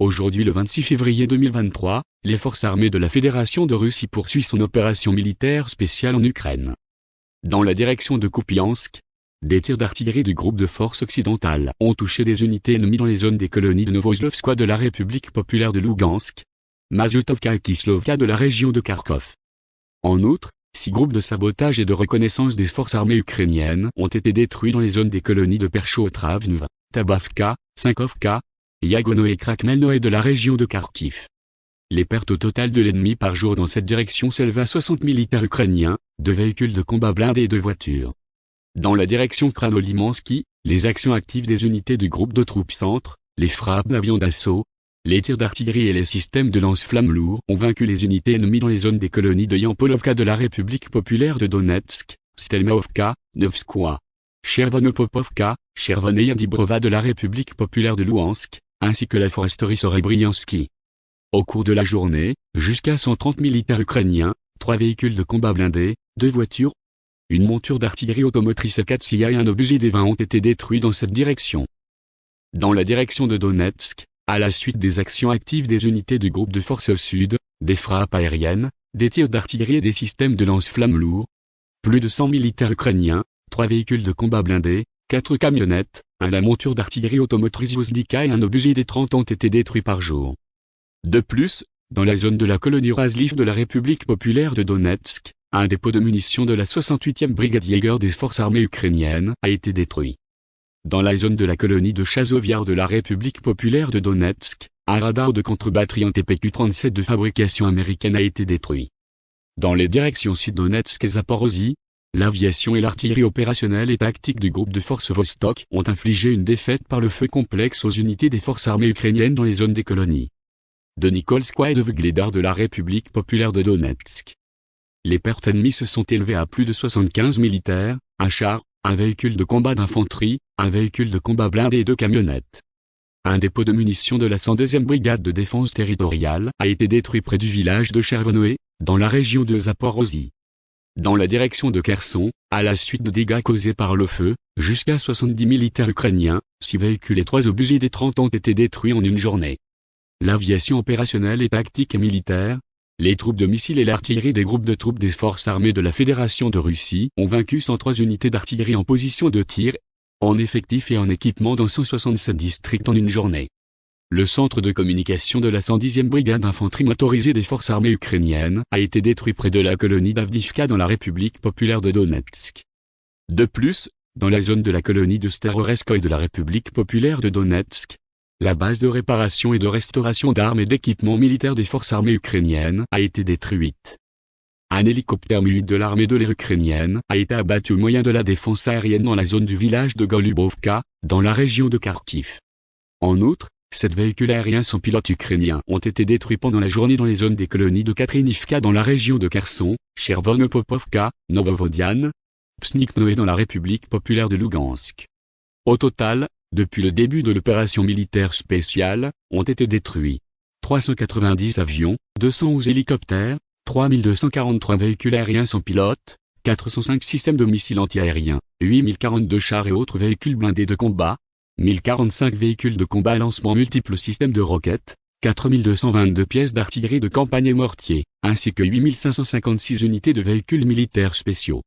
Aujourd'hui le 26 février 2023, les forces armées de la Fédération de Russie poursuivent son opération militaire spéciale en Ukraine. Dans la direction de Kupiansk, des tirs d'artillerie du groupe de forces occidentales ont touché des unités ennemies dans les zones des colonies de Novoslovskoye de la République populaire de Lugansk, Mazutovka et Kislovka de la région de Kharkov. En outre, six groupes de sabotage et de reconnaissance des forces armées ukrainiennes ont été détruits dans les zones des colonies de Percho-Travnva, Tabavka, Sinkovka, Yagono et Krakmelnoe de la région de Kharkiv. Les pertes totales de l'ennemi par jour dans cette direction s'élèvent à 60 militaires ukrainiens, de véhicules de combat blindés et de voitures. Dans la direction Kranolimansky, les actions actives des unités du groupe de troupes centres, les frappes d'avions d'assaut, les tirs d'artillerie et les systèmes de lance-flammes lourds ont vaincu les unités ennemies dans les zones des colonies de Yampolovka de la République populaire de Donetsk, Stelmaovka, Novskoye, Chervonopopovka, Chervoneyandibrova de la République populaire de Louhansk, ainsi que la foresterie Sorebriansky. Au cours de la journée, jusqu'à 130 militaires ukrainiens, trois véhicules de combat blindés, deux voitures, une monture d'artillerie automotrice 4 CIA et un obusier des 20 ont été détruits dans cette direction. Dans la direction de Donetsk, à la suite des actions actives des unités du groupe de forces au sud, des frappes aériennes, des tirs d'artillerie et des systèmes de lance-flammes lourds, plus de 100 militaires ukrainiens, trois véhicules de combat blindés, quatre camionnettes, la monture d'artillerie automotrice Vozdika et un obusier des 30 ont été détruits par jour. De plus, dans la zone de la colonie Razliv de la République populaire de Donetsk, un dépôt de munitions de la 68e brigade Jäger des forces armées ukrainiennes a été détruit. Dans la zone de la colonie de Chazoviar de la République populaire de Donetsk, un radar de contre-batterie en TPQ-37 de fabrication américaine a été détruit. Dans les directions sud-Donetsk et Zaporozhye, l'aviation et l'artillerie opérationnelle et tactique du groupe de forces Vostok ont infligé une défaite par le feu complexe aux unités des forces armées ukrainiennes dans les zones des colonies de Nikolskoye et de Vgledar de la République populaire de Donetsk. Les pertes ennemies se sont élevées à plus de 75 militaires, un char, un véhicule de combat d'infanterie, un véhicule de combat blindé et deux camionnettes. Un dépôt de munitions de la 102e brigade de défense territoriale a été détruit près du village de Chervonoe, dans la région de Zaporozhye. Dans la direction de Kherson, à la suite de dégâts causés par le feu, jusqu'à 70 militaires ukrainiens, 6 véhicules et 3 obusiers des 30 ont été détruits en une journée. L'aviation opérationnelle et tactique et militaire, les troupes de missiles et l'artillerie des groupes de troupes des forces armées de la Fédération de Russie ont vaincu 103 unités d'artillerie en position de tir, en effectif et en équipement dans 167 districts en une journée. Le centre de communication de la 110e brigade d'infanterie motorisée des forces armées ukrainiennes a été détruit près de la colonie d'Avdivka dans la République populaire de Donetsk. De plus, dans la zone de la colonie de Staroreskoye de la République populaire de Donetsk, la base de réparation et de restauration d'armes et d'équipements militaires des forces armées ukrainiennes a été détruite. Un hélicoptère mu de l'armée de l'air ukrainienne a été abattu au moyen de la défense aérienne dans la zone du village de Golubovka, dans la région de Kharkiv. En outre, sept véhicules aériens sans pilote ukrainiens ont été détruits pendant la journée dans les zones des colonies de Katrinivka dans la région de Kherson, Chervonopopovka, Novovodian, Psniknoe dans la République populaire de Lugansk. Au total, depuis le début de l'opération militaire spéciale, ont été détruits 390 avions, 211 hélicoptères, 3243 véhicules aériens sans pilote, 405 systèmes de missiles antiaériens, 8042 chars et autres véhicules blindés de combat, 1045 véhicules de combat à lancement multiples systèmes de roquettes, 4222 pièces d'artillerie de campagne et mortiers, ainsi que 8556 unités de véhicules militaires spéciaux.